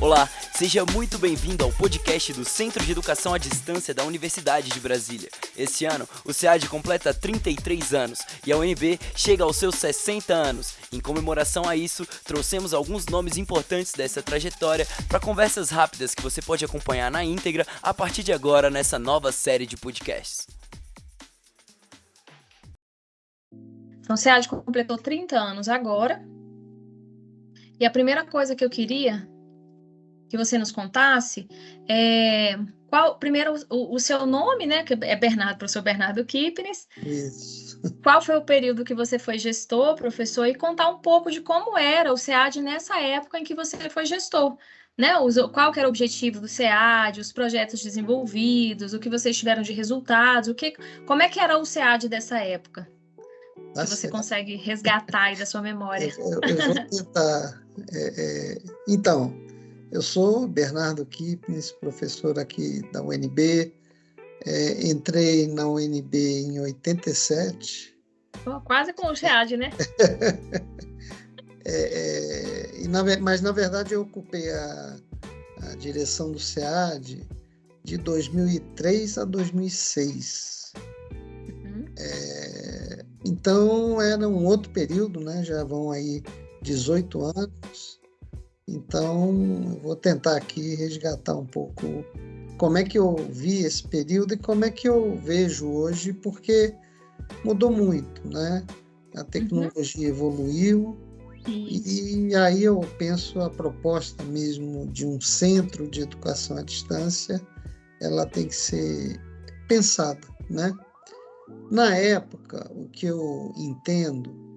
Olá, seja muito bem-vindo ao podcast do Centro de Educação à Distância da Universidade de Brasília. Esse ano, o SEAD completa 33 anos e a UNB chega aos seus 60 anos. Em comemoração a isso, trouxemos alguns nomes importantes dessa trajetória para conversas rápidas que você pode acompanhar na íntegra a partir de agora nessa nova série de podcasts. Então, o SEAD completou 30 anos agora. E a primeira coisa que eu queria que você nos contasse é, qual, primeiro, o, o, seu nome, né, que é Bernardo, professor Bernardo Kipnis. Isso. Qual foi o período que você foi gestor, professor, e contar um pouco de como era o SEAD nessa época em que você foi gestor. Né, qual era o objetivo do SEAD, os projetos desenvolvidos, o que vocês tiveram de resultados, o que, como é que era o SEAD dessa época? Tá que você consegue resgatar aí da sua memória. Eu, eu vou tentar. É, é, então, eu sou Bernardo Kipnis, professor aqui da UNB. É, entrei na UNB em 87. Oh, quase com o SEAD, né? é, é, na, mas, na verdade, eu ocupei a, a direção do SEAD de 2003 a 2006. Uhum. É, então, era um outro período, né? já vão aí 18 anos. Então, vou tentar aqui resgatar um pouco como é que eu vi esse período e como é que eu vejo hoje, porque mudou muito, né? A tecnologia uhum. evoluiu e, e aí eu penso a proposta mesmo de um centro de educação à distância, ela tem que ser pensada, né? Na época, o que eu entendo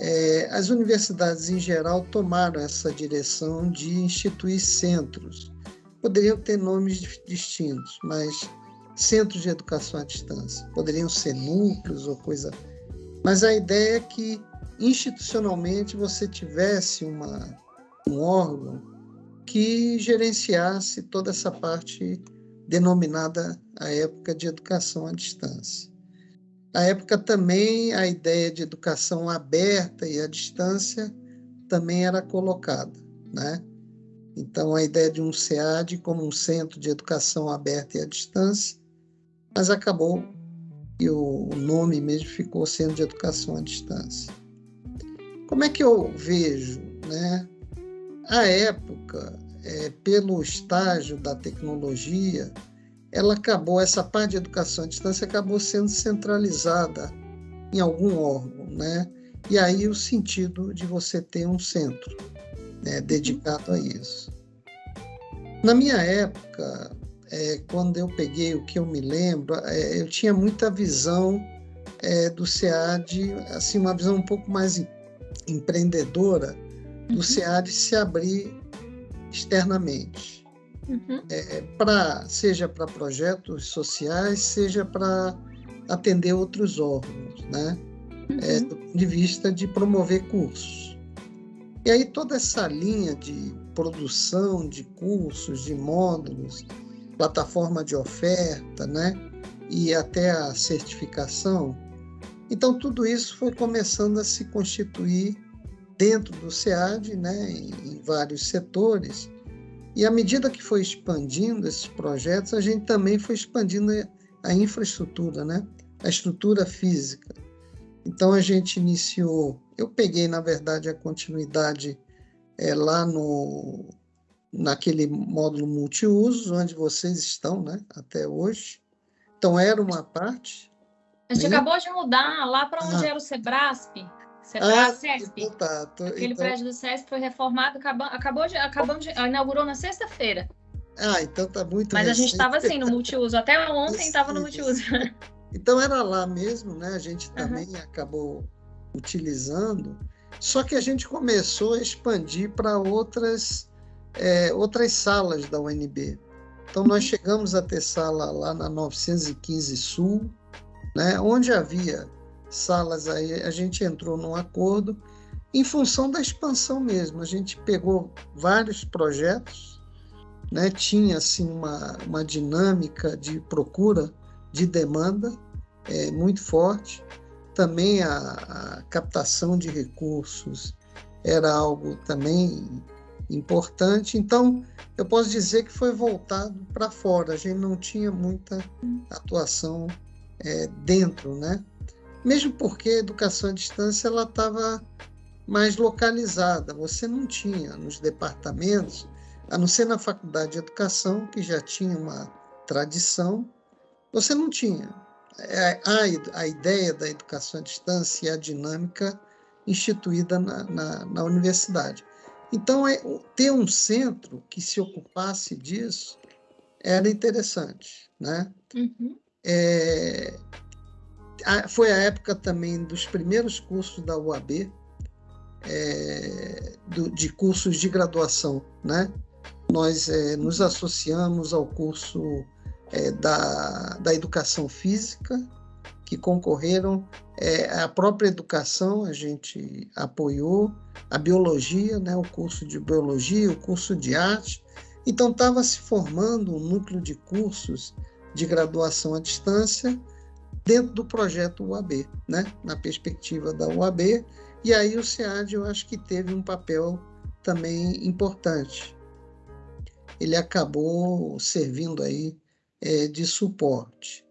é, as universidades em geral tomaram essa direção de instituir centros. Poderiam ter nomes distintos, mas centros de educação à distância. Poderiam ser núcleos ou coisa. Mas a ideia é que institucionalmente você tivesse uma, um órgão que gerenciasse toda essa parte denominada à época de educação à distância. Na época também a ideia de educação aberta e à distância também era colocada, né? Então a ideia de um SEAD como um centro de educação aberta e à distância, mas acabou e o nome mesmo ficou Centro de Educação à Distância. Como é que eu vejo, né? A época, é, pelo estágio da tecnologia, ela acabou, essa parte de educação à distância acabou sendo centralizada em algum órgão, né? E aí o sentido de você ter um centro né, dedicado a isso. Na minha época, é, quando eu peguei o que eu me lembro, é, eu tinha muita visão é, do SEAD, assim, uma visão um pouco mais empreendedora do uhum. SEAD se abrir externamente uhum. é, pra, seja para projetos sociais, seja para atender outros órgãos, né? Uhum. É, do ponto de vista de promover cursos. E aí toda essa linha de produção de cursos, de módulos, plataforma de oferta, né? E até a certificação. Então tudo isso foi começando a se constituir dentro do SEAD, né? em, em vários setores, e à medida que foi expandindo esses projetos, a gente também foi expandindo a infraestrutura, né? a estrutura física. Então a gente iniciou, eu peguei na verdade a continuidade é, lá no naquele módulo multiuso onde vocês estão, né, até hoje. Então era uma parte. A gente né? acabou de mudar lá para onde ah. era o Sebrasp. Sebrae, ah, CESP. Então tá, Aquele então... prédio do CESP foi reformado, acabou, acabou de, acabamos de, inaugurou na sexta-feira. Ah, então tá muito Mas recente. a gente estava assim no multiuso, até ontem estava no multiuso. Então era lá mesmo, né? A gente também uhum. acabou utilizando, só que a gente começou a expandir para outras, é, outras salas da UNB. Então nós uhum. chegamos a ter sala lá na 915 Sul, né? onde havia salas aí, a gente entrou num acordo em função da expansão mesmo. A gente pegou vários projetos, né? tinha assim uma, uma dinâmica de procura, de demanda é, muito forte. Também a, a captação de recursos era algo também importante. Então, eu posso dizer que foi voltado para fora, a gente não tinha muita atuação é, dentro, né? Mesmo porque a educação à distância ela estava mais localizada, você não tinha nos departamentos, a não ser na faculdade de educação, que já tinha uma tradição, você não tinha. É, a, a ideia da educação à distância e a dinâmica instituída na, na, na universidade. Então, é, ter um centro que se ocupasse disso era interessante. Né? Uhum. É, foi a época também dos primeiros cursos da UAB, é, do, de cursos de graduação. Né? Nós é, nos associamos ao curso é, da, da educação física, que concorreram, é, a própria educação a gente apoiou, a biologia, né, o curso de biologia, o curso de arte. Então estava se formando um núcleo de cursos de graduação à distância dentro do projeto UAB, né, na perspectiva da UAB. E aí o SEAD eu acho que teve um papel também importante. Ele acabou servindo aí é, de suporte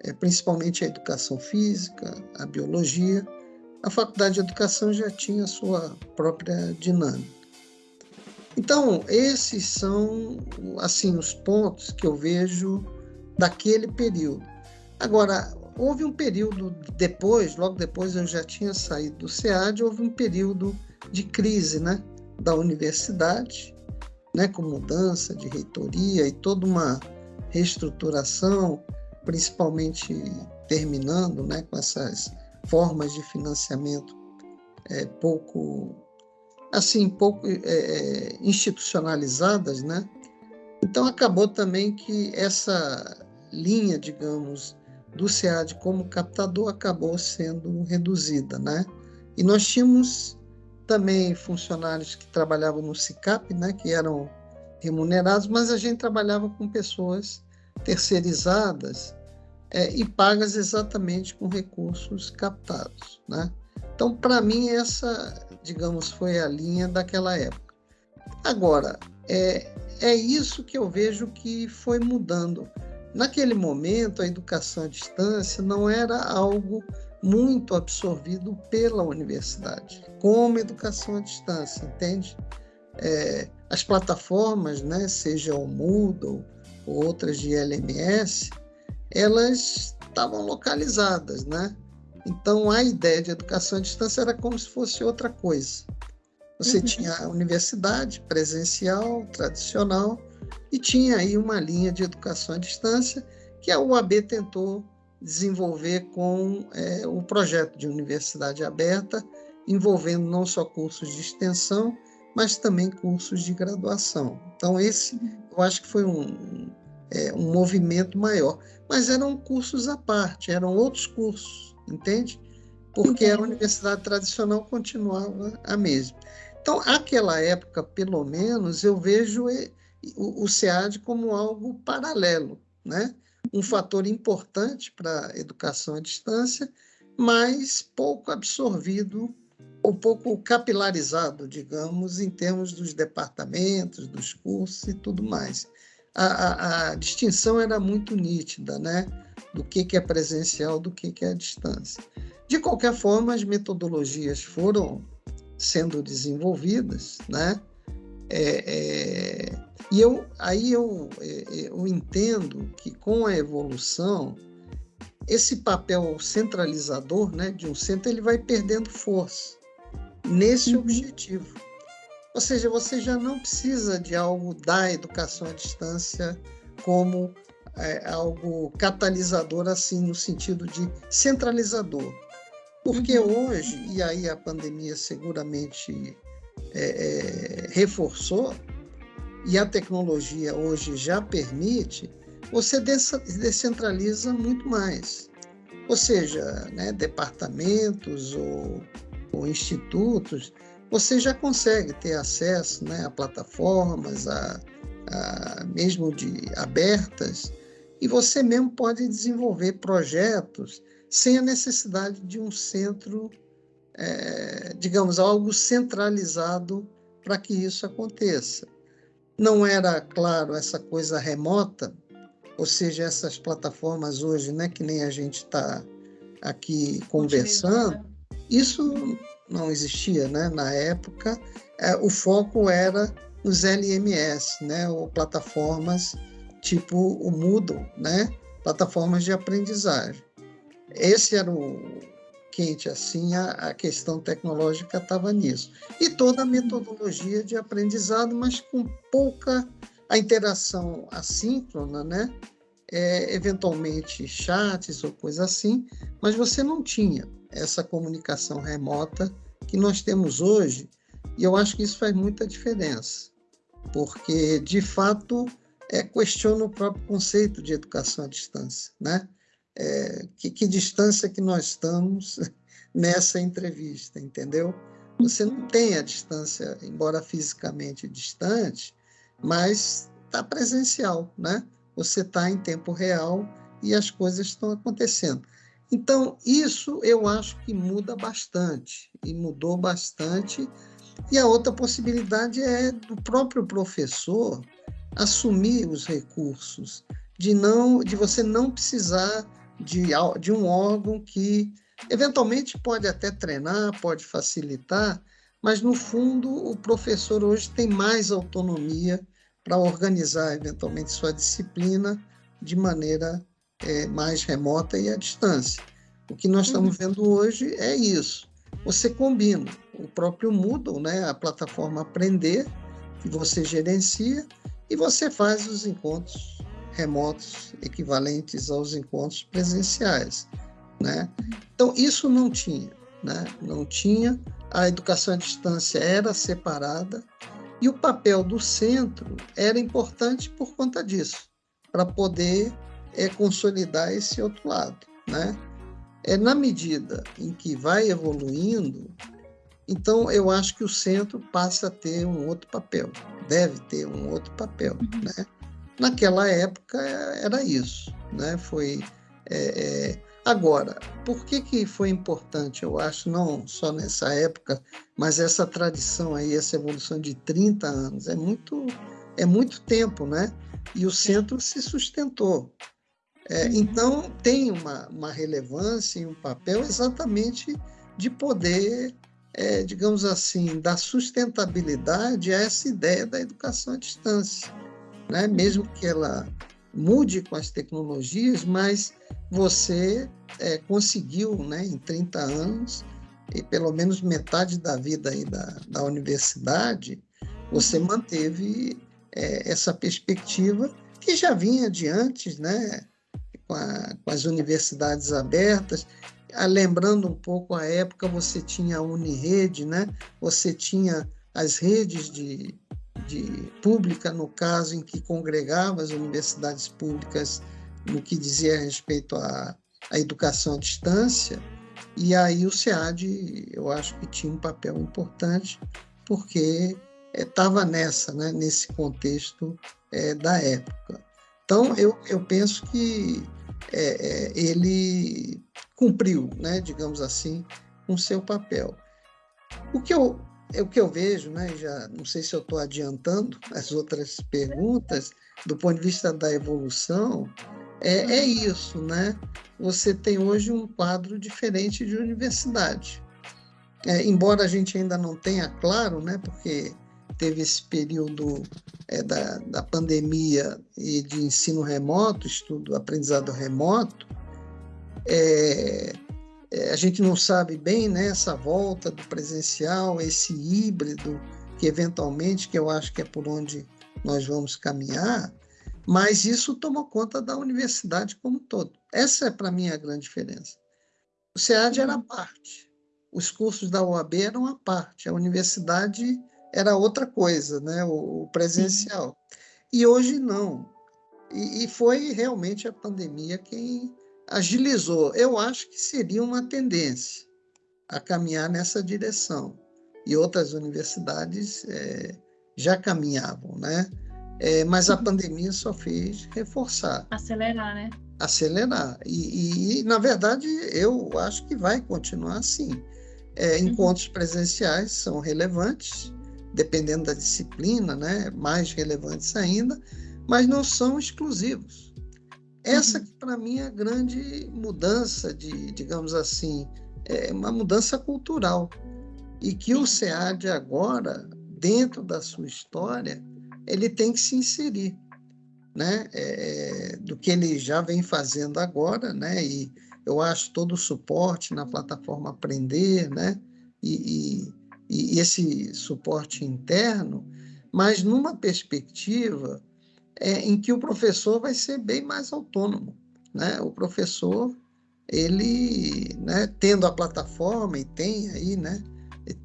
é, principalmente a educação física, a biologia. A faculdade de educação já tinha sua própria dinâmica. Então, esses são assim os pontos que eu vejo daquele período. Agora, houve um período depois, logo depois eu já tinha saído do SEAD, houve um período de crise, né, da universidade, né, com mudança de reitoria e toda uma reestruturação principalmente terminando né, com essas formas de financiamento é, pouco assim pouco é, é, institucionalizadas, né? Então acabou também que essa linha, digamos, do SEAD como captador acabou sendo reduzida, né? E nós tínhamos também funcionários que trabalhavam no SICAP, né, que eram remunerados, mas a gente trabalhava com pessoas terceirizadas é, e pagas exatamente com recursos captados. Né? Então, para mim, essa, digamos, foi a linha daquela época. Agora, é, é isso que eu vejo que foi mudando. Naquele momento, a educação à distância não era algo muito absorvido pela universidade, como educação à distância, entende? É, as plataformas, né, seja o Moodle ou outras de LMS, elas estavam localizadas, né? Então a ideia de educação à distância era como se fosse outra coisa. Você uhum. tinha a universidade presencial, tradicional, e tinha aí uma linha de educação à distância que a UAB tentou desenvolver com é, o projeto de universidade aberta, envolvendo não só cursos de extensão, mas também cursos de graduação. Então, esse eu acho que foi um, é, um movimento maior. Mas eram cursos à parte, eram outros cursos, entende? Porque a universidade tradicional continuava a mesma. Então, aquela época, pelo menos, eu vejo o, SEAD como algo paralelo, né? um fator importante para a educação à distância, mas pouco absorvido ou pouco capilarizado, digamos, em termos dos departamentos, dos cursos e tudo mais a, a, a distinção era muito nítida, né? Do que, que é presencial, do que, que é a distância. De qualquer forma, as metodologias foram sendo desenvolvidas, né? É, é, e eu, aí eu, é, eu entendo que com a evolução, esse papel centralizador né, de um centro ele vai perdendo força nesse uhum. objetivo. Ou seja, você já não precisa de algo da educação à distância como é, algo catalisador, assim, no sentido de centralizador. Porque uhum. hoje, e aí a pandemia seguramente é, é, reforçou, e a tecnologia hoje já permite, você descentraliza muito mais. Ou seja, né, departamentos ou, ou institutos você já consegue ter acesso né, a plataformas, a, a, mesmo de abertas, e você mesmo pode desenvolver projetos sem a necessidade de um centro, é, digamos, algo centralizado para que isso aconteça. Não era, claro, essa coisa remota, ou seja, essas plataformas hoje, né, que nem a gente está aqui conversando, isso não existia, né? Na época, é, o foco era nos LMS, né? Ou plataformas tipo o Moodle, né? Plataformas de aprendizagem. Esse era o quente, assim, a, a questão tecnológica estava nisso. E toda a metodologia de aprendizado, mas com pouca a interação assíncrona, né? É, eventualmente chats ou coisa assim, mas você não tinha essa comunicação remota que nós temos hoje, e eu acho que isso faz muita diferença, porque, de fato, é, questiona o próprio conceito de educação à distância, né? É, que, que distância que nós estamos nessa entrevista, entendeu? Você não tem a distância, embora fisicamente distante, mas está presencial, né? Você está em tempo real e as coisas estão acontecendo. Então, isso eu acho que muda bastante, e mudou bastante. E a outra possibilidade é do próprio professor assumir os recursos, de não de você não precisar de, de um órgão que eventualmente pode até treinar, pode facilitar, mas no fundo o professor hoje tem mais autonomia para organizar eventualmente sua disciplina de maneira é, mais remota e à distância. O que nós estamos uhum. vendo hoje é isso. Você combina o próprio Moodle, né, a plataforma Aprender, que você gerencia, e você faz os encontros remotos equivalentes aos encontros presenciais. Né? Então, isso não tinha. Né? Não tinha. A educação à distância era separada e o papel do centro era importante por conta disso, para poder é, consolidar esse outro lado. Né? É, na medida em que vai evoluindo, então eu acho que o centro passa a ter um outro papel, deve ter um outro papel. Uhum. Né? Naquela época era isso. Né? Foi, é, é... Agora, por que, que foi importante, eu acho, não só nessa época, mas essa tradição aí, essa evolução de 30 anos, é muito, é muito tempo, né? E o centro se sustentou. É, uhum. então, tem uma, uma relevância e um papel exatamente de poder, é, digamos assim, dar sustentabilidade a essa ideia da educação à distância. Né? Mesmo que ela mude com as tecnologias, mas você é, conseguiu, né, em 30 anos, e pelo menos metade da vida aí da, da universidade, você uhum. manteve é, essa perspectiva que já vinha de antes, né? com, a, com as universidades abertas. Ah, lembrando um pouco a época, você tinha a Unirede, né? você tinha as redes de, de pública, no caso em que congregava as universidades públicas no que dizia respeito à, à educação à distância, e aí o SEAD, eu acho que tinha um papel importante, porque estava eh, é, nessa, né, nesse contexto é, da época. Então, eu, eu penso que é, ele cumpriu, né, digamos assim, com seu papel. O que eu, é o que eu vejo, né, já não sei se eu estou adiantando as outras perguntas, do ponto de vista da evolução, é, é isso, né? Você tem hoje um quadro diferente de universidade. É, embora a gente ainda não tenha claro, né, porque teve esse período é, da, da pandemia e de ensino remoto, estudo, aprendizado remoto, é, a gente não sabe bem né, essa volta do presencial, esse híbrido, que eventualmente, que eu acho que é por onde nós vamos caminhar, mas isso tomou conta da universidade como um todo. Essa é, para mim, a grande diferença. O SEAD era a parte, os cursos da OAB eram a parte, a universidade era outra coisa, né? o, presencial. E hoje não. E, e, foi realmente a pandemia quem agilizou. Eu acho que seria uma tendência a caminhar nessa direção. E outras universidades é, já caminhavam, né? É, mas a uhum. pandemia só fez reforçar. Acelerar, né? Acelerar. E, e, e na verdade, eu acho que vai continuar assim. É, uhum. encontros presenciais são relevantes, dependendo da disciplina, né, mais relevantes ainda, mas não são exclusivos. Essa, uhum. para mim, é a grande mudança de, digamos assim, é uma mudança cultural. E que o SEAD agora, dentro da sua história, ele tem que se inserir, né? É, do que ele já vem fazendo agora, né? E eu acho todo o suporte na plataforma Aprender, né? E, e, e esse suporte interno, mas numa perspectiva é, em que o professor vai ser bem mais autônomo, né? O professor ele, né, tendo a plataforma e tem aí, né,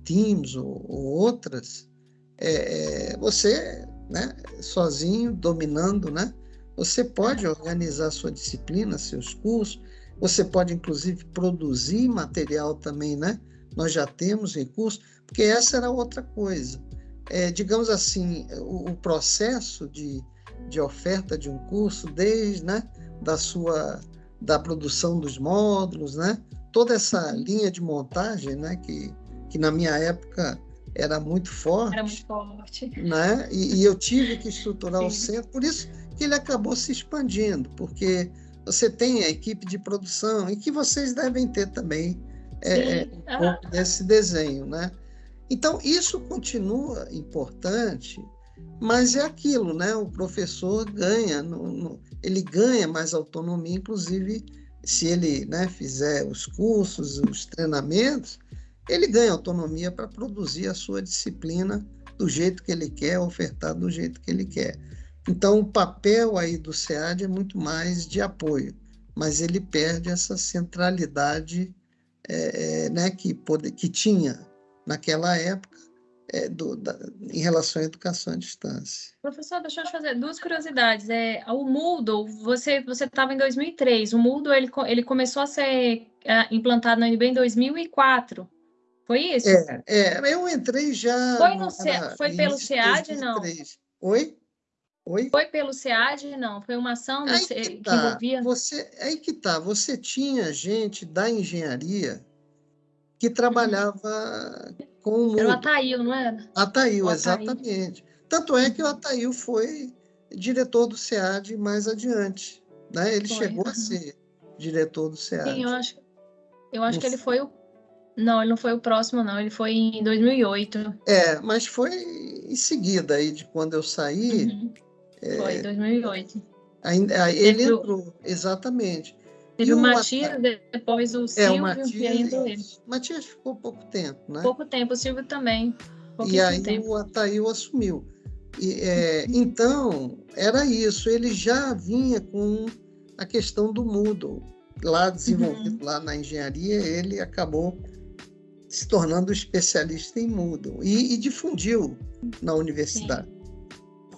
Teams ou, ou outras, é, é, você, né, sozinho, dominando, né, você pode organizar sua disciplina, seus cursos, você pode inclusive produzir material também, né? Nós já temos recursos, porque essa era outra coisa. É, digamos assim, o, o processo de, de oferta de um curso, desde né, da sua da produção dos módulos, né? Toda essa linha de montagem, né? Que, que na minha época era muito forte. Era muito forte. Né? E, e eu tive que estruturar Sim. o centro, por isso que ele acabou se expandindo, porque você tem a equipe de produção e que vocês devem ter também é, é um pouco desse desenho, né? Então, isso continua importante, mas é aquilo, né? O professor ganha, no, no, ele ganha mais autonomia, inclusive se ele né, fizer os cursos, os treinamentos, ele ganha autonomia para produzir a sua disciplina do jeito que ele quer, ofertar do jeito que ele quer. Então, o papel aí do SEAD é muito mais de apoio, mas ele perde essa centralidade é, é, né, que, pode, que tinha naquela época é, do, da, em relação à educação à distância. Professor, deixa eu te fazer duas curiosidades. É, o Moodle, você você estava em 2003. O Moodle ele, ele começou a ser é, implantado na UNB em 2004. Foi isso? É, é eu entrei já. Foi, no, foi pelo SEAD, não? Oi? Oi? Foi pelo SEAD, não? Foi uma ação que, tá. que, envolvia. Você, aí que tá. Você tinha gente da engenharia que trabalhava. Com o mundo. Era o Ataíl, não era? Ataíl, exatamente. Tanto é que o Ataíl foi diretor do SEAD mais adiante. Né? Ele foi, chegou uhum. a ser diretor do SEAD. Sim, eu acho, eu acho que ele foi o não, ele não foi o próximo, não. Ele foi em 2008. É, mas foi em seguida aí de quando eu saí. Uhum. É, foi, em 2008. Ainda, ele entrou, exatamente. Teve o Matias, depois o Silvio, é, o Matias, e entrou ele. Matias ficou pouco tempo, né? Pouco tempo, o Silvio também. E aí tempo. o Ataíl assumiu. E, é, então, era isso. Ele já vinha com a questão do Moodle. Lá desenvolvido, uhum. lá na engenharia, ele acabou se tornando especialista em Moodle e, e difundiu na universidade. Sim.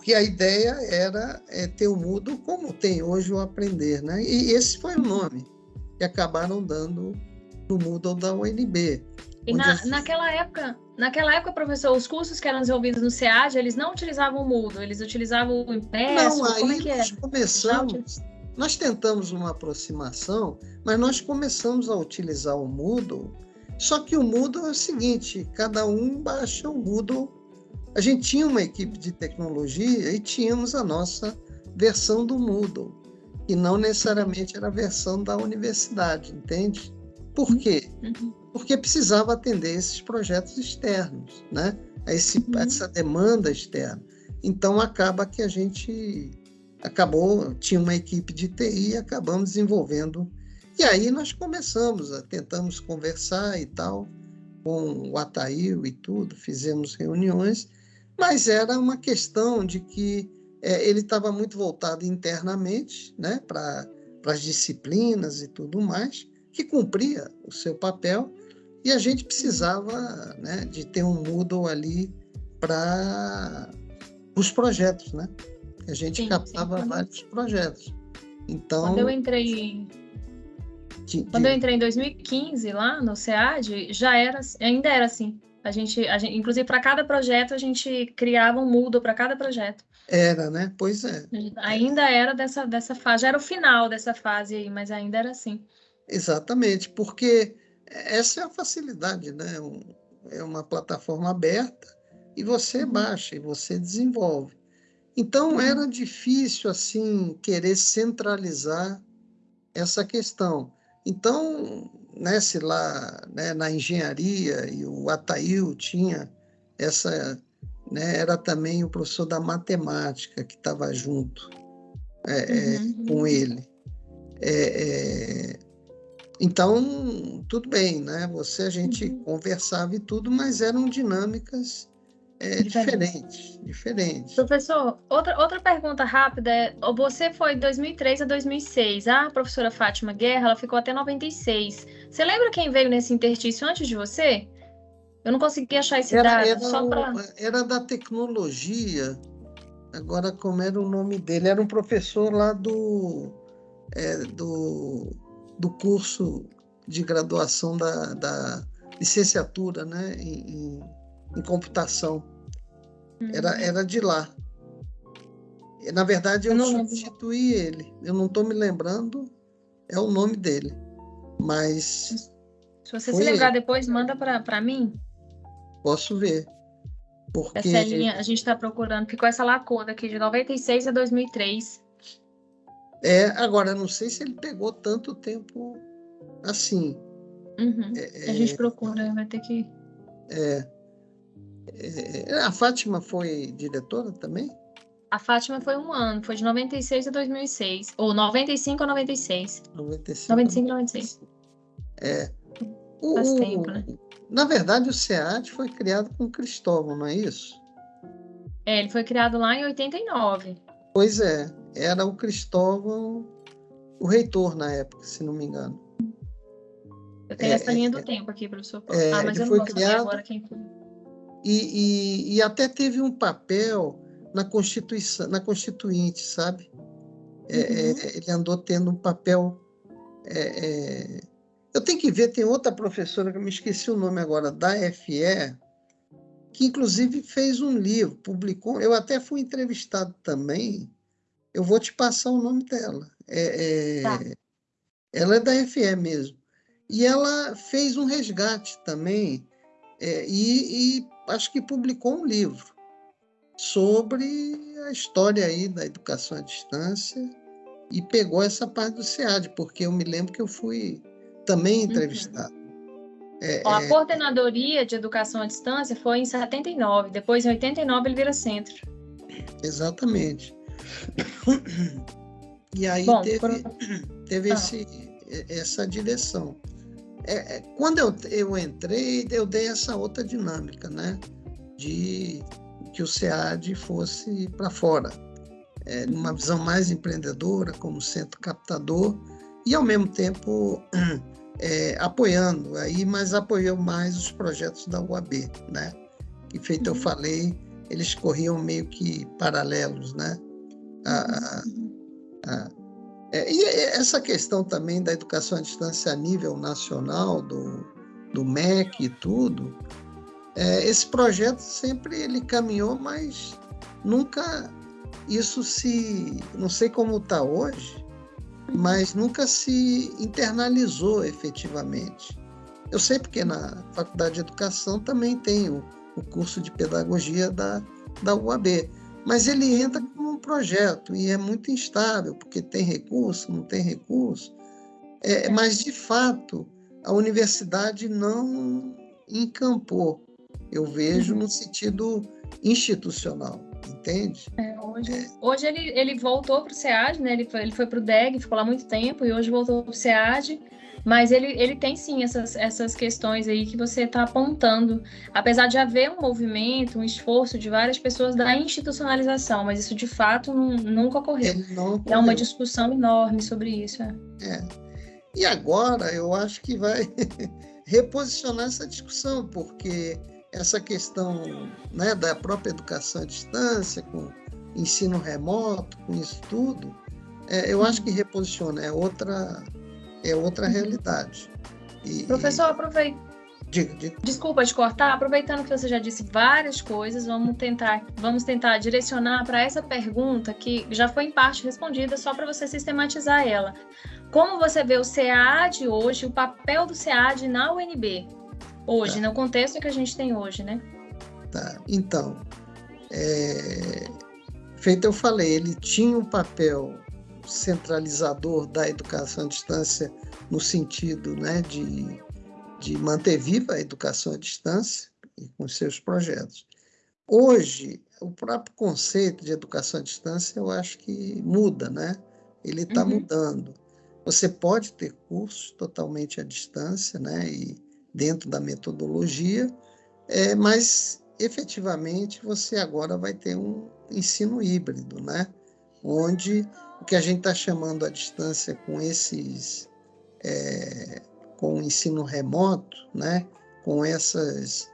Porque a ideia era é, ter o Moodle como tem hoje o Aprender, né? E esse foi o nome que acabaram dando no Moodle da UNB. E na, gente... naquela época, naquela época, professor, os cursos que eram desenvolvidos no SEAD, eles não utilizavam o Moodle, eles utilizavam o impresso, não, aí como é que nós começamos, nós tentamos uma aproximação, mas nós começamos a utilizar o Moodle só que o Moodle é o seguinte: cada um baixa o Moodle. A gente tinha uma equipe de tecnologia e tínhamos a nossa versão do Moodle, e não necessariamente era a versão da universidade, entende? Por quê? Uhum. Porque precisava atender esses projetos externos, né? Esse, uhum. Essa demanda externa. Então acaba que a gente acabou, tinha uma equipe de TI e acabamos desenvolvendo e aí nós começamos, a, tentamos conversar e tal, com o Ataíl e tudo, fizemos reuniões, mas era uma questão de que é, ele estava muito voltado internamente né, para as disciplinas e tudo mais, que cumpria o seu papel, e a gente precisava né, de ter um Moodle ali para os projetos, né? A gente sim, captava sim, vários projetos. Então, quando eu entrei quando eu entrei em 2015 lá no SEAD, já era, ainda era assim. A gente, a gente inclusive para cada projeto a gente criava um Moodle para cada projeto. Era, né? Pois é. Ainda era dessa dessa fase, já era o final dessa fase aí, mas ainda era assim. Exatamente, porque essa é a facilidade, né? é uma plataforma aberta, e você baixa, e você desenvolve. Então, era difícil, assim, querer centralizar essa questão. Então, né, se lá né, na engenharia e o Ataíl tinha essa, né, era também o professor da matemática que estava junto é, é uhum. é, com ele. É, é, então, tudo bem, né? Você, a gente uhum. conversava e tudo, mas eram dinâmicas é, diferente. diferente, Professor, outra, outra pergunta rápida é, você foi de 2003 a 2006, a professora Fátima Guerra, ela ficou até 96. Você lembra quem veio nesse interstício antes de você? Eu não consegui achar esse era, dado, era, só para... Era da tecnologia, agora como era o nome dele, era um professor lá do, é, do, do curso de graduação da, da licenciatura né, em, em computação. Era, uhum. era de lá. Na verdade, eu, eu substituí lembro. ele. Eu não estou me lembrando, é o nome dele. Mas. Se você se lembrar ele. depois, manda para mim. Posso ver. Porque... Essa linha, a gente está procurando, ficou essa lacuna aqui de 96 a 2003. É, agora, não sei se ele pegou tanto tempo assim. Uhum. É, a gente é. procura, vai ter que. É. É, a Fátima foi diretora também? A Fátima foi um ano, foi de 96 a 2006. Ou 95 a 96. 95, 95 a 96. É. O, Faz tempo, né? Na verdade, o SEAD foi criado com Cristóvão, não é isso? É, ele foi criado lá em 89. Pois é, era o Cristóvão, o reitor na época, se não me engano. Eu tenho é, essa linha do é, tempo aqui, professor. É, ah, mas eu não posso criado... agora quem foi e, e, e até teve um papel na Constituição, na Constituinte, sabe? É, uhum. é, ele andou tendo um papel. É, é, eu tenho que ver, tem outra professora que eu me esqueci o nome agora, da FE, que inclusive fez um livro, publicou. Eu até fui entrevistado também. Eu vou te passar o nome dela. É, tá. Ela é da FE mesmo. E ela fez um resgate também. e, e acho que publicou um livro sobre a história aí da educação à distância e pegou essa parte do SEAD, porque eu me lembro que eu fui também uhum. entrevistado. Uhum. É, a é... coordenadoria de educação à distância foi em 79, depois em 89 ele vira centro. Exatamente. E aí Bom, teve, por... teve ah. esse, essa direção. É, é, quando eu, eu entrei, eu dei essa outra dinâmica, né? De que o SEAD fosse para fora, é, numa visão mais empreendedora, como centro captador, e ao mesmo tempo é, apoiando, aí, mas apoiou mais os projetos da UAB, né? Que feito eu uhum. falei, eles corriam meio que paralelos, né? A, a, é, e essa questão também da educação à distância a nível nacional, do, do MEC e tudo, é, esse projeto sempre ele caminhou, mas nunca isso se, não sei como está hoje, mas nunca se internalizou efetivamente. Eu sei porque na Faculdade de Educação também tem o, o curso de pedagogia da, da UAB, mas ele entra como um projeto e é muito instável, porque tem recurso, não tem recurso. É, mas, de fato, a universidade não encampou, eu vejo uhum. no sentido institucional, entende? É, hoje, é. hoje ele, ele voltou para o SEAD, né? ele foi, ele foi para o DEG, ficou lá muito tempo, e hoje voltou para o SEAD mas ele, ele tem sim essas, essas questões aí que você está apontando. Apesar de haver um movimento, um esforço de várias pessoas da institucionalização, mas isso de fato nunca ocorreu. Não É uma discussão enorme sobre isso. É. é. E agora eu acho que vai reposicionar essa discussão, porque essa questão né, da própria educação à distância, com ensino remoto, com isso tudo, é, eu acho que reposiciona, é outra é outra realidade. E, Professor, aproveita. Diga, diga. Desculpa te cortar, aproveitando que você já disse várias coisas, vamos tentar, vamos tentar direcionar para essa pergunta que já foi em parte respondida, só para você sistematizar ela. Como você vê o SEAD hoje, o papel do SEAD na UNB hoje, tá. no contexto que a gente tem hoje, né? Tá. Então, é, feito eu falei, ele tinha um papel centralizador da educação à distância no sentido né, de, de manter viva a educação à distância e com seus projetos. Hoje, o próprio conceito de educação à distância eu acho que muda, né? Ele está uhum. mudando. Você pode ter cursos totalmente à distância, né? E dentro da metodologia, é, mas efetivamente você agora vai ter um ensino híbrido, né? Onde o que a gente está chamando à distância com esses é, com o ensino remoto, né? Com essas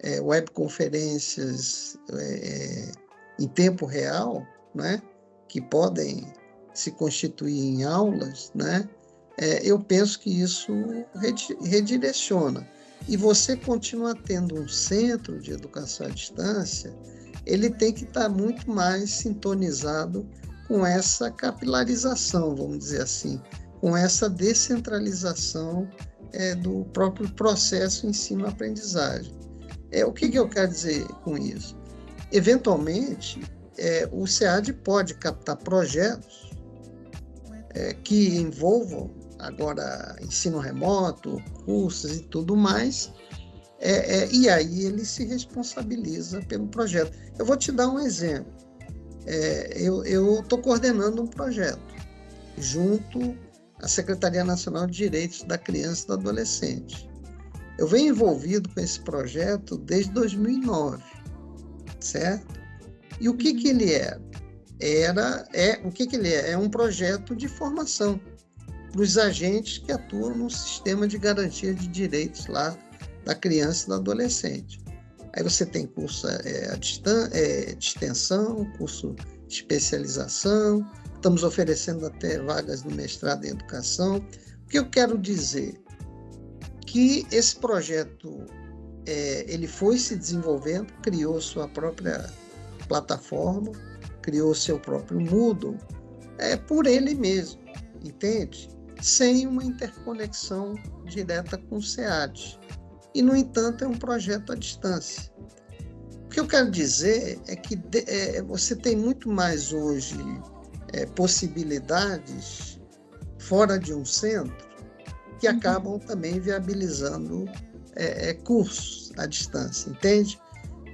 é, webconferências é, em tempo real, né? Que podem se constituir em aulas, né? É, eu penso que isso redireciona. E você continua tendo um centro de educação à distância, ele tem que estar muito mais sintonizado com essa capilarização, vamos dizer assim, com essa descentralização é, do próprio processo ensino-aprendizagem. É, o que, que, eu quero dizer com isso? Eventualmente, é, o SEAD pode captar projetos é, que envolvam agora ensino remoto, cursos e tudo mais, é, é, e aí ele se responsabiliza pelo projeto. Eu vou te dar um exemplo. É, eu estou coordenando um projeto junto à Secretaria Nacional de Direitos da Criança e do Adolescente. Eu venho envolvido com esse projeto desde 2009, certo? E o que, que ele era? Era, é, o que, que ele é? É um projeto de formação para os agentes que atuam no sistema de garantia de direitos lá da criança e do adolescente. Aí você tem curso é, a distan é, de extensão, curso de especialização, estamos oferecendo até vagas no mestrado em educação. O que eu quero dizer? Que esse projeto é, ele foi se desenvolvendo, criou sua própria plataforma, criou seu próprio Moodle, é por ele mesmo, entende? Sem uma interconexão direta com o SEAD. E, no entanto, é um projeto à distância. O que eu quero dizer é que é, você tem muito mais hoje é, possibilidades fora de um centro que uhum. acabam também viabilizando é, é, cursos à distância, entende?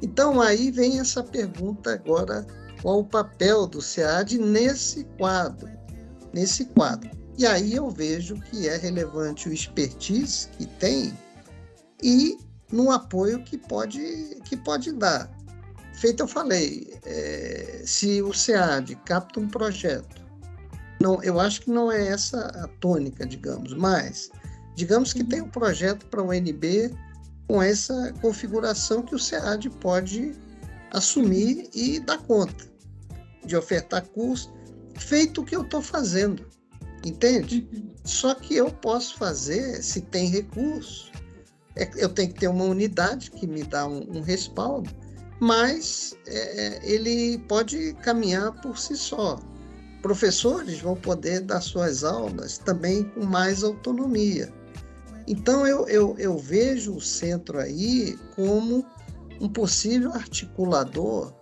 Então aí vem essa pergunta agora, qual o papel do SEAD nesse quadro? Nesse quadro. E aí eu vejo que é relevante o expertise que tem e no apoio que pode, que pode dar. Feito eu falei, é, se o SEAD capta um projeto, não, eu acho que não é essa a tônica, digamos, mas digamos que tem um projeto para o NB com essa configuração que o SEAD pode assumir e dar conta de ofertar curso, feito o que eu estou fazendo. Entende? Uhum. Só que eu posso fazer, se tem recurso, é, eu tenho que ter uma unidade que me dá um, um respaldo, mas é, é, ele pode caminhar por si só. Professores vão poder dar suas aulas também com mais autonomia. Então, eu, eu, eu vejo o centro aí como um possível articulador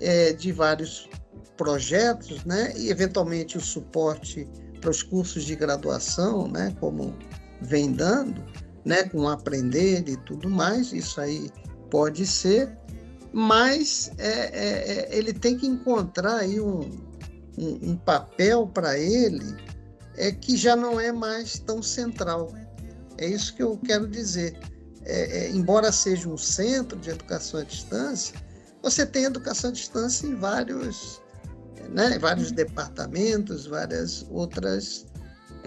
é, de vários projetos, né? e eventualmente o suporte para os cursos de graduação, né, como vem dando, né, com aprender e tudo mais, isso aí pode ser, mas é, é, é ele tem que encontrar aí um, um, um papel para ele é que já não é mais tão central. É isso que eu quero dizer. É, é, embora seja um centro de educação à distância, você tem educação à distância em vários né? vários departamentos, várias outras.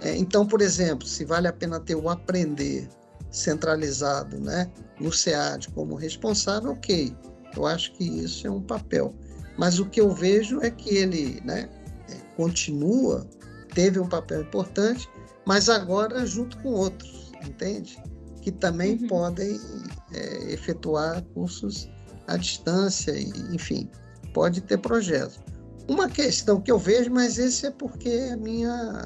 É, então, por exemplo, se vale a pena ter o aprender centralizado né, no SEAD como responsável, ok, eu acho que isso é um papel. Mas o que eu vejo é que ele né, é, continua, teve um papel importante, mas agora junto com outros, entende? Que também uhum. podem é, efetuar cursos à distância, e, enfim, pode ter projetos. Uma questão que eu vejo, mas esse é porque é minha,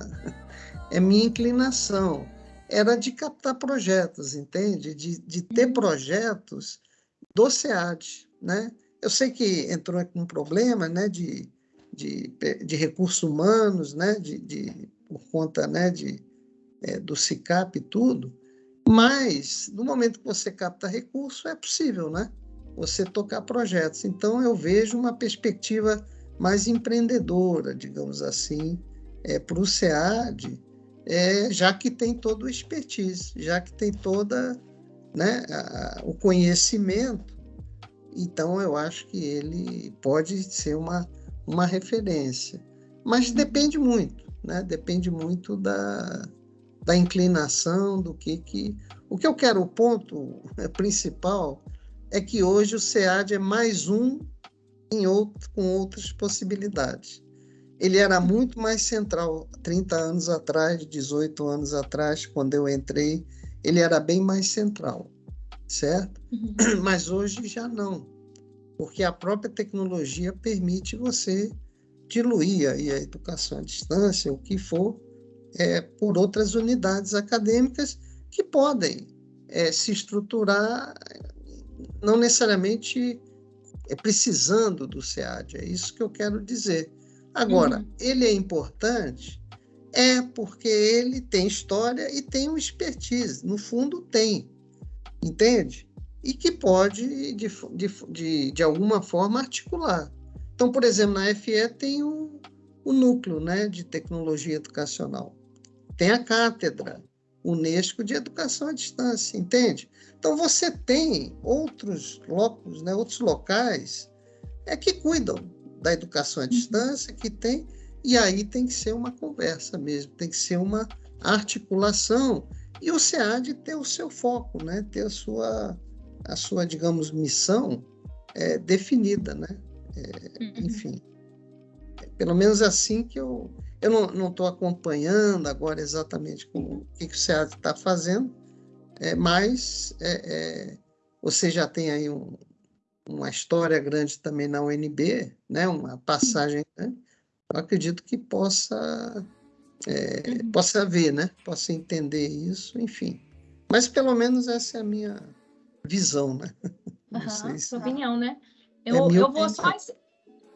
é minha inclinação, era de captar projetos, entende? De, de ter uhum. projetos do SEAD, né? Eu sei que entrou com um problema, né, de, de, de recursos humanos, né, de, de, por conta, né, de, é, do SICAP e tudo, mas no momento que você capta recurso, é possível, né? Você tocar projetos. Então, eu vejo uma perspectiva mais empreendedora, digamos assim, é, para o SEAD, é, já que tem todo o expertise, já que tem toda né, a, o conhecimento, então eu acho que ele pode ser uma, uma referência. Mas depende muito, né? depende muito da, da inclinação, do que, que. O que eu quero, o ponto principal, é que hoje o SEAD é mais um outro, com outras possibilidades. Ele era muito mais central 30 anos atrás, 18 anos atrás, quando eu entrei, ele era bem mais central, certo? Uhum. Mas hoje já não, porque a própria tecnologia permite você diluir aí a educação à distância, o que for, é, por outras unidades acadêmicas que podem é, se estruturar, não necessariamente é, precisando do SEAD, é isso que eu quero dizer. Agora, uhum. ele é importante é porque ele tem história e tem um expertise. No fundo, tem. Entende? E que pode, de, de, de, de alguma forma, articular. Então, por exemplo, na FE tem o, o núcleo né, de tecnologia educacional. Tem a cátedra Unesco de Educação à Distância, entende? Então, você tem outros locos, né, outros locais é que cuidam da educação à uhum. distância, que tem e aí tem que ser uma conversa mesmo, tem que ser uma articulação. E o SEAD ter o seu foco, né? ter a sua, a sua digamos, missão é, definida. Né? É, uhum. Enfim, é pelo menos assim que eu. Eu não estou acompanhando agora exatamente o que, que o SEAD está fazendo, é, mas é, é, você já tem aí um, uma história grande também na UNB, né? uma passagem grande eu acredito que possa é, uhum. possa ver, né? Possa entender isso, enfim. Mas pelo menos essa é a minha visão, né? Uhum, sua opinião, né? Eu, é eu vou só.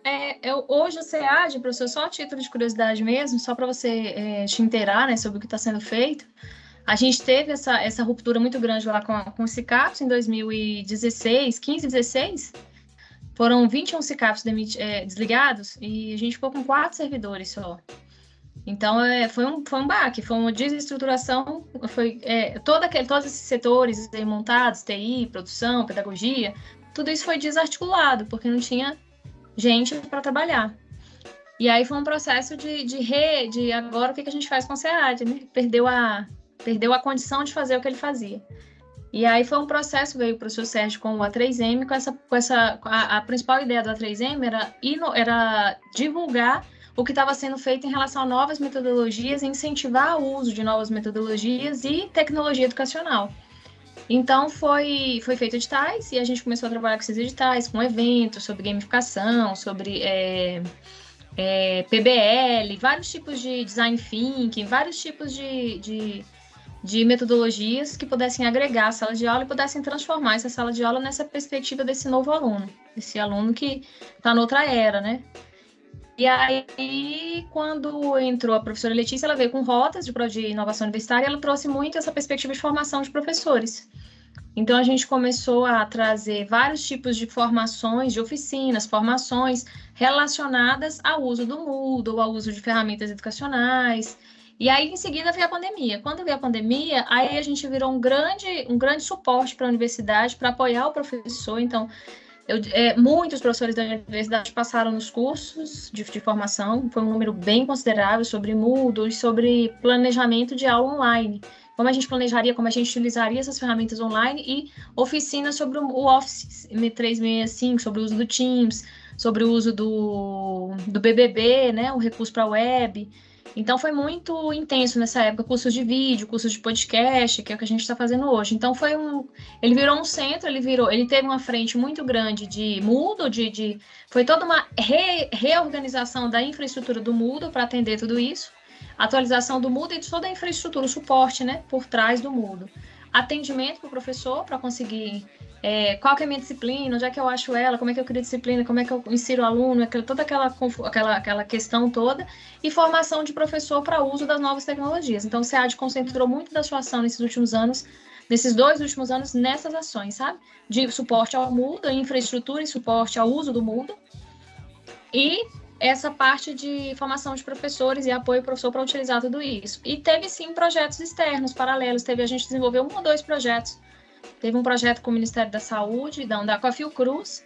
É, eu, hoje o SEAD, professor, só a título de curiosidade mesmo, só para você é, te inteirar né, sobre o que está sendo feito. A gente teve essa, essa ruptura muito grande lá com, com o CICAPS em 2016, 15, 16, foram 21 CICAPs é, desligados e a gente ficou com quatro servidores só. Então, é, foi, um, foi um baque, foi uma desestruturação, foi é, todo aquele, todos esses setores montados, TI, produção, pedagogia, tudo isso foi desarticulado, porque não tinha gente para trabalhar. E aí foi um processo de, de rede, agora o que, que a gente faz com o SEAD, né? Perdeu a, perdeu a condição de fazer o que ele fazia. E aí foi um processo, veio para o seu Sérgio com o A3M, com essa, com essa a, a principal ideia do A3M era, era divulgar o que estava sendo feito em relação a novas metodologias, incentivar o uso de novas metodologias e tecnologia educacional. Então foi, foi feito editais e a gente começou a trabalhar com esses editais, com eventos sobre gamificação, sobre é, é, PBL, vários tipos de design thinking, vários tipos de, de de metodologias que pudessem agregar a sala de aula e pudessem transformar essa sala de aula nessa perspectiva desse novo aluno, esse aluno que está noutra era, né? E aí, quando entrou a professora Letícia, ela veio com rotas de, de inovação universitária, ela trouxe muito essa perspectiva de formação de professores. Então, a gente começou a trazer vários tipos de formações, de oficinas, formações relacionadas ao uso do Moodle, ao uso de ferramentas educacionais, e aí, em seguida, veio a pandemia. Quando veio a pandemia, aí a gente virou um grande, um grande suporte para a universidade, para apoiar o professor. Então, eu, é, muitos professores da universidade passaram nos cursos de, de, formação, foi um número bem considerável sobre Moodle e sobre planejamento de aula online. Como a gente planejaria, como a gente utilizaria essas ferramentas online e oficinas sobre o Office 365, sobre o uso do Teams, sobre o uso do, do BBB, né, o recurso para web. Então foi muito intenso nessa época, cursos de vídeo, cursos de podcast, que é o que a gente está fazendo hoje. Então foi um, ele virou um centro, ele virou, ele teve uma frente muito grande de Moodle, de, de foi toda uma re, reorganização da infraestrutura do Moodle para atender tudo isso, atualização do Moodle e de toda a infraestrutura, o suporte, né, por trás do Moodle, atendimento para o professor para conseguir é, qual que é a minha disciplina, onde é que eu acho ela, como é que eu crio disciplina, como é que eu insiro o aluno, toda aquela, aquela, aquela questão toda, e formação de professor para uso das novas tecnologias. Então, o SEAD concentrou muito da sua ação nesses últimos anos, nesses dois últimos anos, nessas ações, sabe? De suporte ao Moodle, infraestrutura e suporte ao uso do Moodle, e essa parte de formação de professores e apoio ao professor para utilizar tudo isso. E teve sim projetos externos, paralelos, teve a gente desenvolveu um ou dois projetos Teve um projeto com o Ministério da Saúde, da, da com a Fiocruz,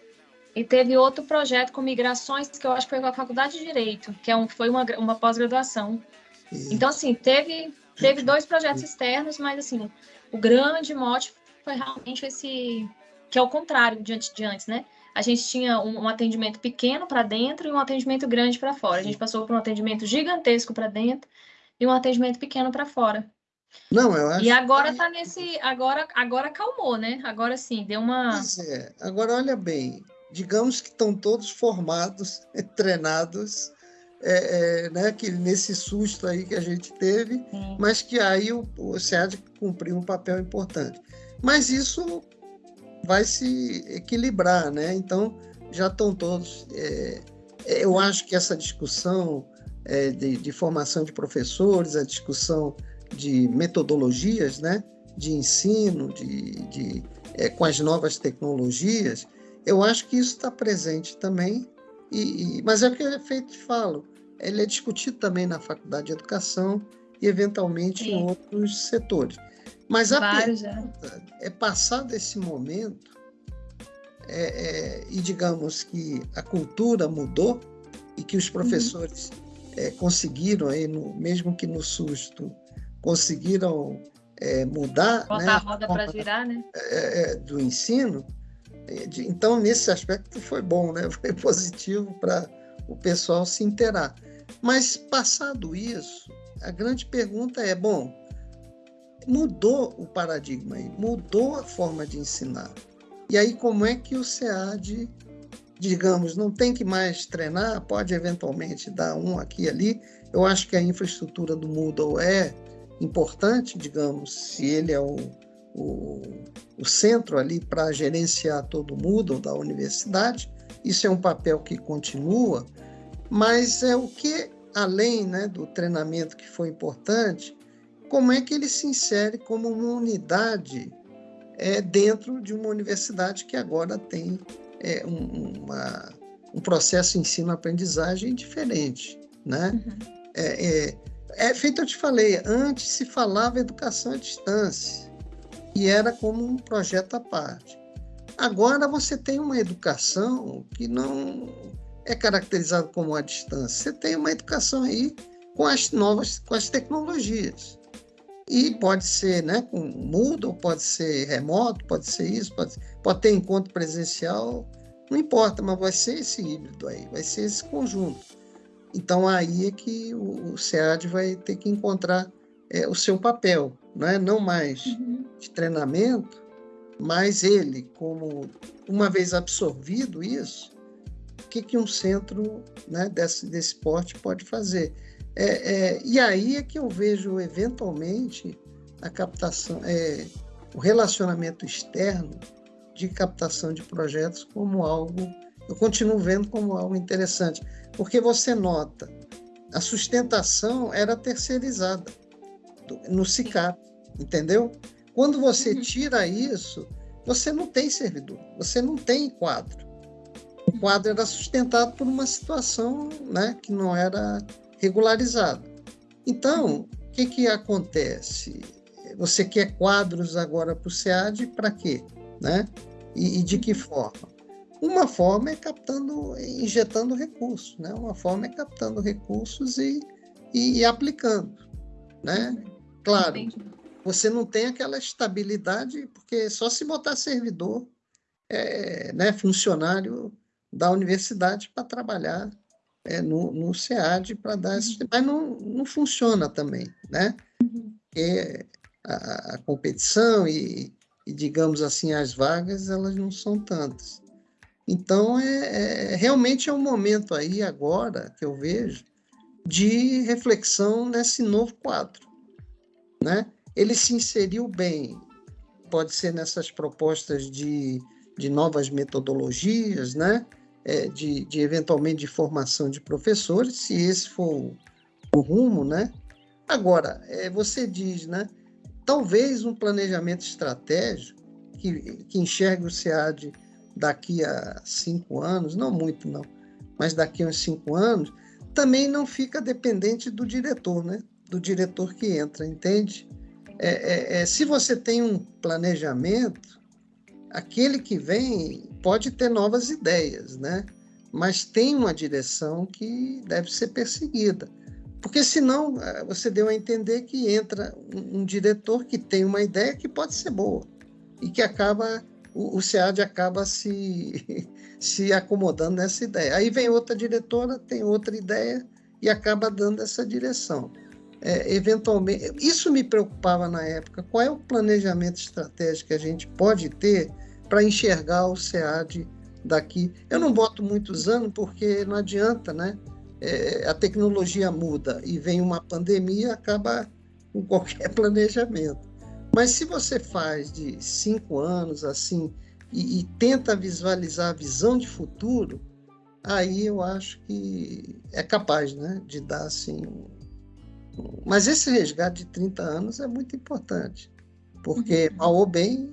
e teve outro projeto com migrações, que eu acho que foi com a Faculdade de Direito, que é um, foi uma, uma pós-graduação. Então, assim, teve, teve dois projetos externos, mas, assim, o grande mote foi realmente esse, que é o contrário diante de antes, né? A gente tinha um, um atendimento pequeno para dentro e um atendimento grande para fora. A gente passou por um atendimento gigantesco para dentro e um atendimento pequeno para fora. Não, eu acho. E agora que... tá nesse. Agora, agora acalmou, né? Agora sim, deu uma. Pois é. Agora, olha bem, digamos que estão todos formados, treinados, é, é, né, que nesse susto aí que a gente teve, sim. mas que aí o, o SEAD cumpriu um papel importante. Mas isso vai se equilibrar, né? Então, já estão todos. É, eu acho que essa discussão é, de, de formação de professores, a discussão de metodologias né, de ensino, de, de é, com as novas tecnologias, eu acho que isso está presente também. E, e, mas é o que é feito, falo, ele é discutido também na faculdade de educação e eventualmente Sim. em outros setores. Mas a Vários, pergunta é. é passado esse momento é, é, e digamos que a cultura mudou e que os uhum. professores uhum. conseguiram aí no, mesmo que no susto conseguiram é, mudar Botar né, a roda para girar, né? É, é, do ensino. Então, nesse aspecto, foi bom, né? foi positivo para o pessoal se inteirar. Mas, passado isso, a grande pergunta é: bom, mudou o paradigma, mudou a forma de ensinar. E aí, como é que o SEAD, digamos, não tem que mais treinar, pode eventualmente dar um aqui e ali? Eu acho que a infraestrutura do Moodle é importante, digamos, se ele é o, o, o centro ali para gerenciar todo o Moodle da universidade, isso é um papel que continua, mas é o que, além né, do treinamento que foi importante, como é que ele se insere como uma unidade é, dentro de uma universidade que agora tem é, um, uma, um processo ensino-aprendizagem diferente, né? Uhum. É, é, é feito eu te falei, antes se falava educação à distância e era como um projeto à parte. Agora você tem uma educação que não é caracterizada como à distância. Você tem uma educação aí com as novas, com as tecnologias. E pode ser né, com Moodle, pode ser remoto, pode ser isso, pode, pode ter encontro presencial, não importa, mas vai ser esse híbrido aí, vai ser esse conjunto. Então aí é que o, o SEAD vai ter que encontrar é, o seu papel, né? não mais uhum. de treinamento, mas ele, como uma vez absorvido isso, o que, que um centro né, desse, desse porte pode fazer? É, é, e aí é que eu vejo eventualmente a captação, é, o relacionamento externo de captação de projetos como algo, eu continuo vendo como algo interessante. Porque você nota, a sustentação era terceirizada no SICAP, entendeu? Quando você uhum. tira isso, você não tem servidor, você não tem quadro. O quadro era sustentado por uma situação né, que não era regularizada. Então, o que, que acontece? Você quer quadros agora para o SEAD para quê? Né? E, e de que forma? Uma forma é captando, injetando recursos, né? Uma forma é captando recursos e, e, e aplicando, né? Claro, Entendi. você não tem aquela estabilidade, porque só se botar servidor, é, né, funcionário da universidade para trabalhar é, no, no SEAD para dar esse, uhum. mas não, não funciona também, né? Uhum. Porque a, a competição e, e, digamos assim, as vagas, elas não são tantas. Então, é, é, realmente é um momento aí agora que eu vejo de reflexão nesse novo quadro. Né? Ele se inseriu bem pode ser nessas propostas de, de novas metodologias, né? É, de, de eventualmente de formação de professores, se esse for o rumo, né? Agora, é, você diz, né? Talvez um planejamento estratégico que, que enxergue o SEAD daqui a cinco anos, não muito não, mas daqui a uns cinco anos, também não fica dependente do diretor, né? Do diretor que entra, entende? É, é, é, se você tem um planejamento, aquele que vem pode ter novas ideias, né? Mas tem uma direção que deve ser perseguida. Porque senão é, você deu a entender que entra um, um diretor que tem uma ideia que pode ser boa e que acaba o, o SEAD acaba se, se acomodando nessa ideia. Aí vem outra diretora, tem outra ideia e acaba dando essa direção. É, eventualmente, isso me preocupava na época. Qual é o planejamento estratégico que a gente pode ter para enxergar o SEAD daqui? Eu não boto muitos anos porque não adianta, né? É, a tecnologia muda e vem uma pandemia, acaba com qualquer planejamento. Mas se você faz de cinco anos assim e, e tenta visualizar a visão de futuro, aí eu acho que é capaz né, de dar assim. Um... Mas esse resgate de 30 anos é muito importante, porque uhum. mal ou bem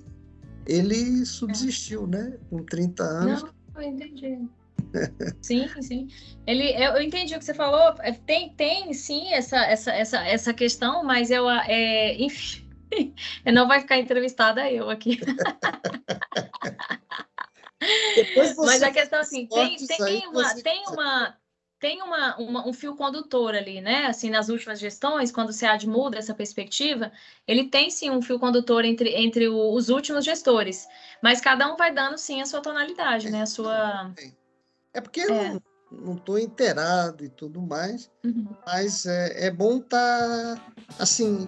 ele subsistiu, é. né? Com 30 anos. Não, eu entendi. sim, sim. Ele, eu entendi o que você falou. É, tem, tem sim essa, essa, essa, essa questão, mas eu, é, enfim, não vai ficar entrevistada eu aqui. Mas a questão assim, tem, tem, uma, tem, uma, tem uma, uma, um fio condutor ali, né? Assim, nas últimas gestões, quando o SEAD muda essa perspectiva, ele tem sim um fio condutor entre, entre o, os últimos gestores, mas cada um vai dando sim a sua tonalidade, né? A sua. É porque é. eu não estou inteirado e tudo mais, uhum. mas é, é bom estar tá, assim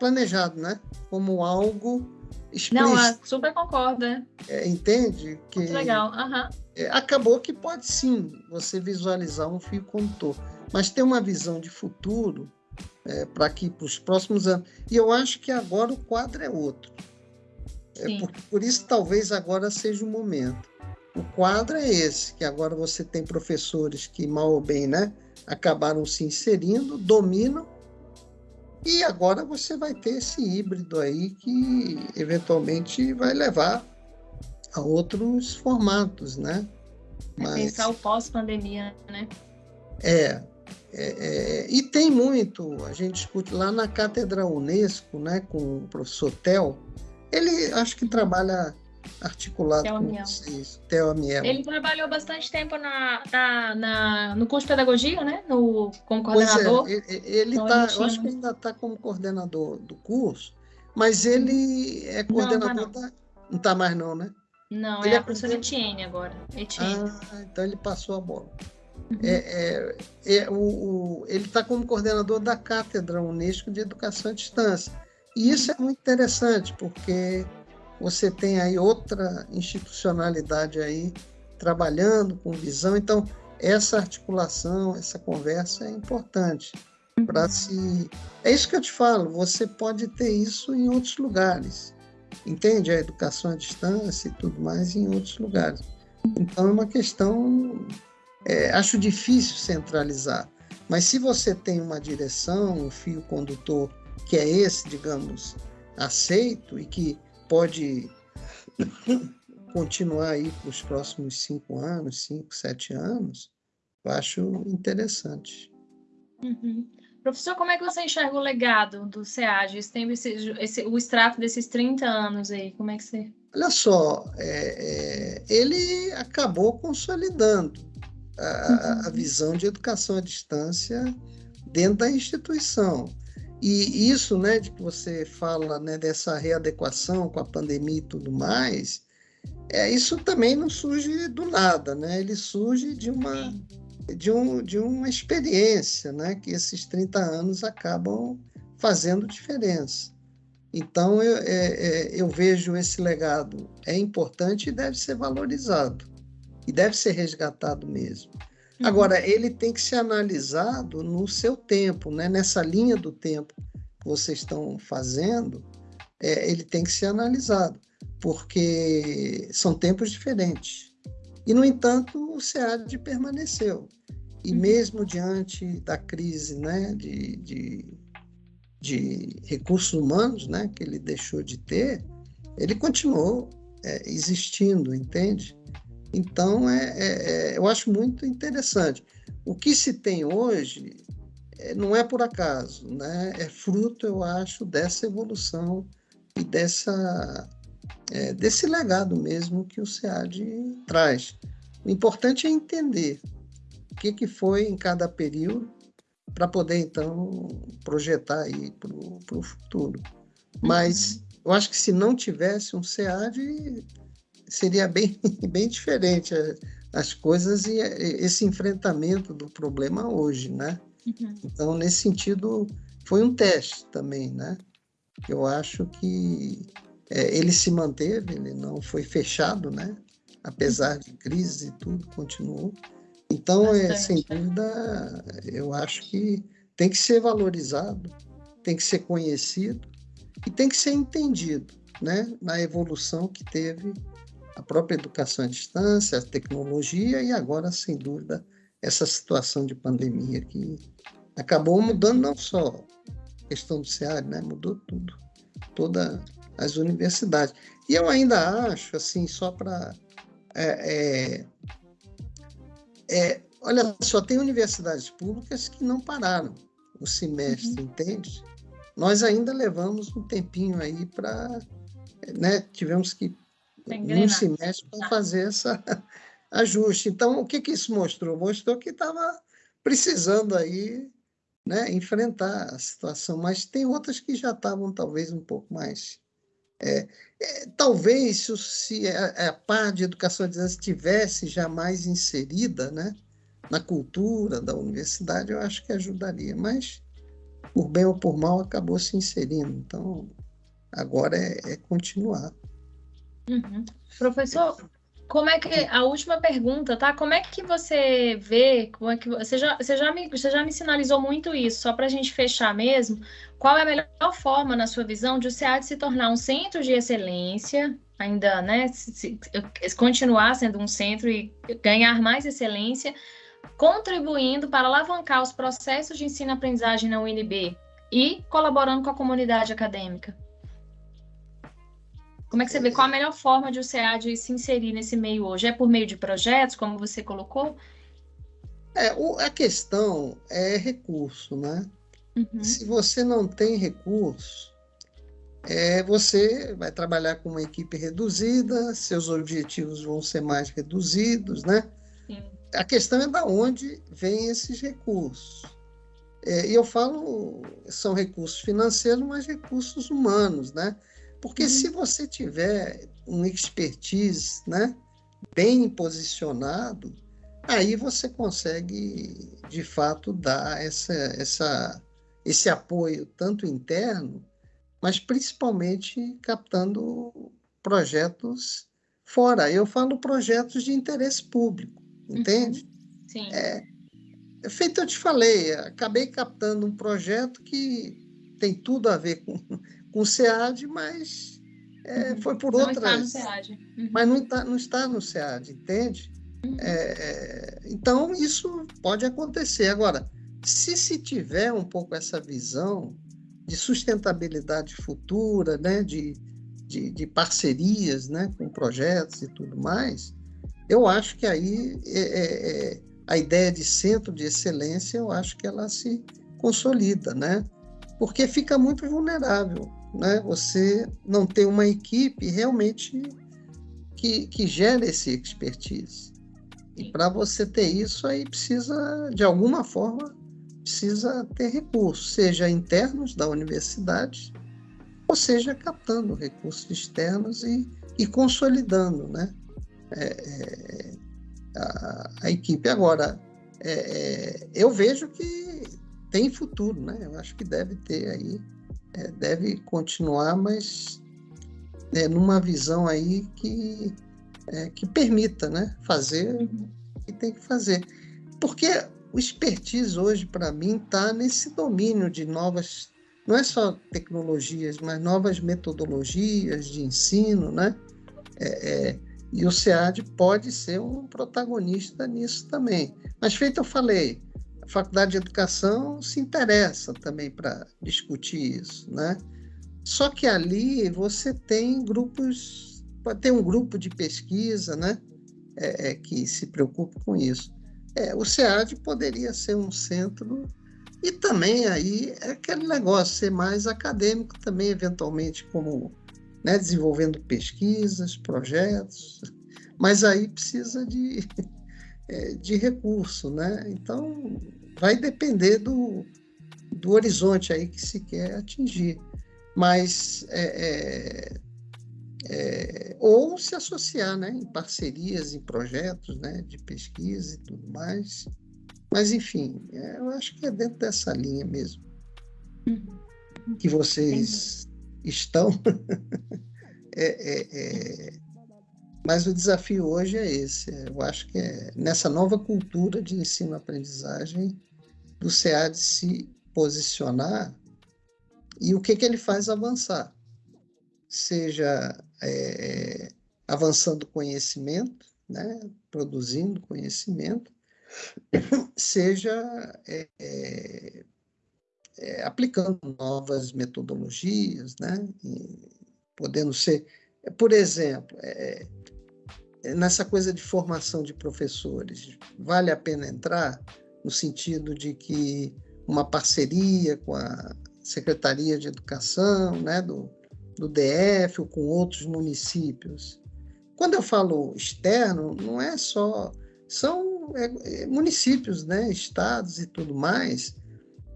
planejado, né? Como algo explícito. Não, super concordo. É. é, entende? Que Muito legal. Uhum. É, acabou que pode sim você visualizar um fio condutor, mas ter uma visão de futuro é, para aqui para os próximos anos. E eu acho que agora o quadro é outro. É por, por isso talvez agora seja o momento. O quadro é esse, que agora você tem professores que mal ou bem, né, acabaram se inserindo, dominam e agora você vai ter esse híbrido aí que eventualmente vai levar a outros formatos, né? É Mas, pensar o pós-pandemia, né? É, é, é, e tem muito, a gente discute lá na Cátedra Unesco, né, com o professor Tel, ele acho que trabalha articulado Theo com vocês. Theo Amiel. Ele trabalhou bastante tempo na, na, na, no curso de pedagogia, né? No, como coordenador. Pois é, ele, então, tá, eu acho que ainda está como coordenador do curso, mas ele é coordenador não, tá da. Não está mais, não, né? Não, ele é, é a professora Etienne agora. Etienne. Ah, então ele passou a bola. Uhum. É, é, é, o, o, ele está como coordenador da Cátedra Unesco de Educação à Distância. E isso é muito interessante, porque você tem aí outra institucionalidade aí trabalhando com visão. Então, essa articulação, essa conversa é importante para se. É isso que eu te falo, você pode ter isso em outros lugares. Entende? A educação à distância e tudo mais em outros lugares. Então, é uma questão. É, acho difícil centralizar. Mas se você tem uma direção, um fio condutor que é esse, digamos, aceito e que pode continuar aí para os próximos cinco anos, cinco, sete anos, eu acho interessante. Uhum. Professor, como é que você enxerga o legado do SEAD, esse, esse, o extrato desses 30 anos aí? Como é que você. Olha só, é, é, ele acabou consolidando a, uhum. a visão de educação à distância dentro da instituição. E isso, né, de que você fala, né, dessa readequação com a pandemia e tudo mais, é isso também não surge do nada, né? Ele surge de uma de, um, de uma experiência, né, que esses 30 anos acabam fazendo diferença. Então eu, é, é, eu vejo esse legado é importante e deve ser valorizado e deve ser resgatado mesmo. Uhum. Agora, ele tem que ser analisado no seu tempo, né? nessa linha do tempo que vocês estão fazendo, é, ele tem que ser analisado, porque são tempos diferentes. E, no entanto, o SEAD permaneceu. E uhum. mesmo diante da crise né, de, de, de recursos humanos né, que ele deixou de ter, ele continuou é, existindo, entende? Então, é, é, é, eu acho muito interessante. O que se tem hoje é, não é por acaso, né? é fruto, eu acho, dessa evolução e dessa, é, desse legado mesmo que o SEAD traz. O importante é entender o que, que foi em cada período para poder, então, projetar aí para o futuro. Mas uhum. eu acho que se não tivesse um SEAD, seria bem, bem diferente eh, as coisas e eh, esse enfrentamento do problema hoje, né? Uhum. Então, nesse sentido, foi um teste também, né? Eu acho que é, ele se manteve, ele não foi fechado, né? Apesar de crise e tudo, continuou. Então, é, sem dúvida, eu acho que tem que ser valorizado, tem que ser conhecido e tem que ser entendido, né? Na evolução que teve a própria educação à distância, a tecnologia e agora, sem dúvida, essa situação de pandemia que acabou mudando não só a questão do SEAD, né? mudou tudo, todas as universidades. E eu ainda acho, assim, só para... É, é, é, olha só, tem universidades públicas que não pararam o semestre, uhum. entende? Nós ainda levamos um tempinho aí para... Né, tivemos que um semestre para fazer essa ajuste. Então, o que, que isso mostrou? Mostrou que estava precisando aí né, enfrentar a situação, mas tem outras que já estavam talvez um pouco mais. É, é, talvez se a, a parte de educação à distância estivesse já mais inserida né, na cultura da universidade, eu acho que ajudaria, mas por bem ou por mal acabou se inserindo. Então, agora é, é continuar. Uhum. Professor, como é que a última pergunta, tá? Como é que você vê? Como é que você já, você já me, você já me sinalizou muito isso? Só para a gente fechar mesmo, qual é a melhor forma, na sua visão, de o SEAD se tornar um centro de excelência, ainda, né? Se, se, continuar sendo um centro e ganhar mais excelência, contribuindo para alavancar os processos de ensino-aprendizagem na UNB e colaborando com a comunidade acadêmica? Como é que você vê qual a melhor forma de o SEAD se inserir nesse meio hoje? É por meio de projetos, como você colocou? É, a questão é recurso, né? Uhum. Se você não tem recurso, é, você vai trabalhar com uma equipe reduzida, seus objetivos vão ser mais reduzidos, né? Sim. A questão é da onde vêm esses recursos. É, e eu falo, são recursos financeiros, mas recursos humanos, né? Porque uhum. se você tiver um expertise né, bem posicionado, aí você consegue, de fato, dar essa, essa, esse apoio, tanto interno, mas principalmente captando projetos fora. Eu falo projetos de interesse público, uhum. entende? Uhum. Sim. É, feito eu te falei, acabei captando um projeto que tem tudo a ver com com o SEAD, mas é, uhum. foi por não outras. Está no SEAD. Uhum. Mas não está, não está no SEAD, entende? Uhum. É, é, então, isso pode acontecer. Agora, se se tiver um pouco essa visão de sustentabilidade futura, né, de, de, de parcerias né, com projetos e tudo mais, eu acho que aí é, é, é, a ideia de centro de excelência, eu acho que ela se consolida, né? Porque fica muito vulnerável né, você não ter uma equipe realmente que, que gere esse expertise. E para você ter isso, aí precisa, de alguma forma, precisa ter recursos, seja internos da universidade, ou seja, captando recursos externos e, e consolidando né, é, é, a, a, equipe. Agora, é, é eu vejo que tem futuro, né? eu acho que deve ter aí é, deve continuar, mas é, numa visão aí que, é, que permita né, fazer o que tem que fazer. Porque o expertise hoje, para mim, está nesse domínio de novas, não é só tecnologias, mas novas metodologias de ensino, né? É, é, e o SEAD pode ser um protagonista nisso também. Mas, feito eu falei, Faculdade de Educação se interessa também para discutir isso, né? Só que ali você tem grupos, ter um grupo de pesquisa, né? É, é, que se preocupe com isso. É, o SEAD poderia ser um centro e também aí é aquele negócio, ser mais acadêmico também, eventualmente, como né, desenvolvendo pesquisas, projetos, mas aí precisa de, é, de recurso, né? Então, vai depender do, do horizonte aí que se quer atingir. Mas, é, é, é, ou se associar né, em parcerias, em projetos né, de pesquisa e tudo mais. Mas, enfim, é, eu acho que é dentro dessa linha mesmo uhum. que vocês estão. é, é, é, mas o desafio hoje é esse. Eu acho que é nessa nova cultura de ensino-aprendizagem do SEAD se posicionar e o que, que ele faz avançar. Seja é, avançando conhecimento, né, produzindo conhecimento, seja é, é, aplicando novas metodologias, né? Podendo ser, por exemplo, é, é, nessa coisa de formação de professores, vale a pena entrar no sentido de que uma parceria com a Secretaria de Educação, né, do, do DF ou com outros municípios. Quando eu falo externo, não é só são é, é, municípios, né, estados e tudo mais,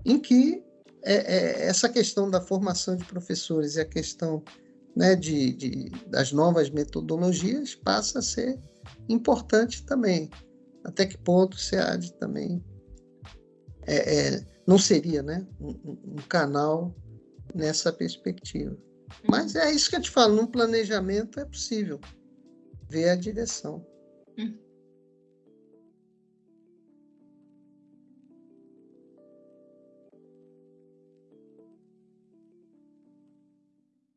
em que é, é, essa questão da formação de professores e a questão né, de, de, das novas metodologias passa a ser importante também. Até que ponto o SEAD também é, é, não seria né, um, um, canal nessa perspectiva. Mas é isso que eu te falo, num planejamento é possível ver a direção. Hum.